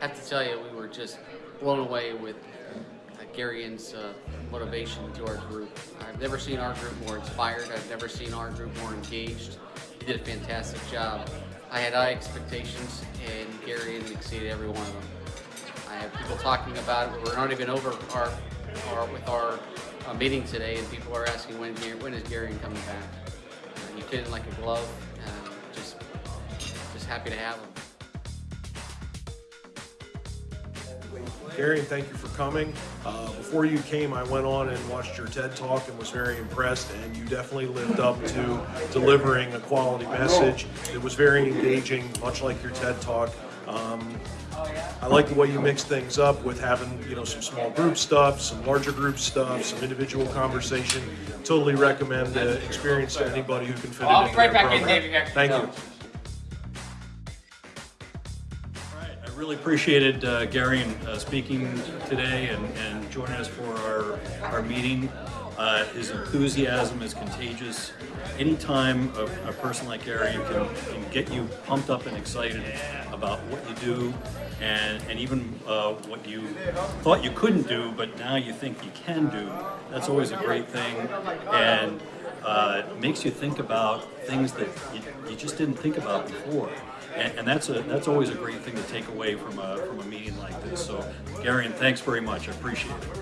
I have to tell you, we were just blown away with uh, uh, motivation to our group. I've never seen our group more inspired. I've never seen our group more engaged. He did a fantastic job. I had high expectations, and Gary exceeded every one of them. I have people talking about it. We're not even over our, our with our uh, meeting today, and people are asking when when is Gary coming back. Uh, he fit in like a glove, just just happy to have him. Gary, thank you for coming. Uh, before you came, I went on and watched your TED Talk and was very impressed, and you definitely lived up to delivering a quality message. It was very engaging, much like your TED Talk. Um, I like the way you mix things up with having, you know, some small group stuff, some larger group stuff, some individual conversation. Totally recommend the experience to anybody who can fit it I'll into right their back in, program. Dave. You Thank you. Really appreciated uh, Gary uh, speaking today and, and joining us for our, our meeting. Uh, his enthusiasm is contagious. Anytime a, a person like Gary can, can get you pumped up and excited about what you do and, and even uh, what you thought you couldn't do, but now you think you can do, that's always a great thing. And uh, makes you think about things that you, you just didn't think about before. And, and that's a that's always a great thing to take away from a from a meeting like this. So, Gary, and thanks very much. I appreciate it.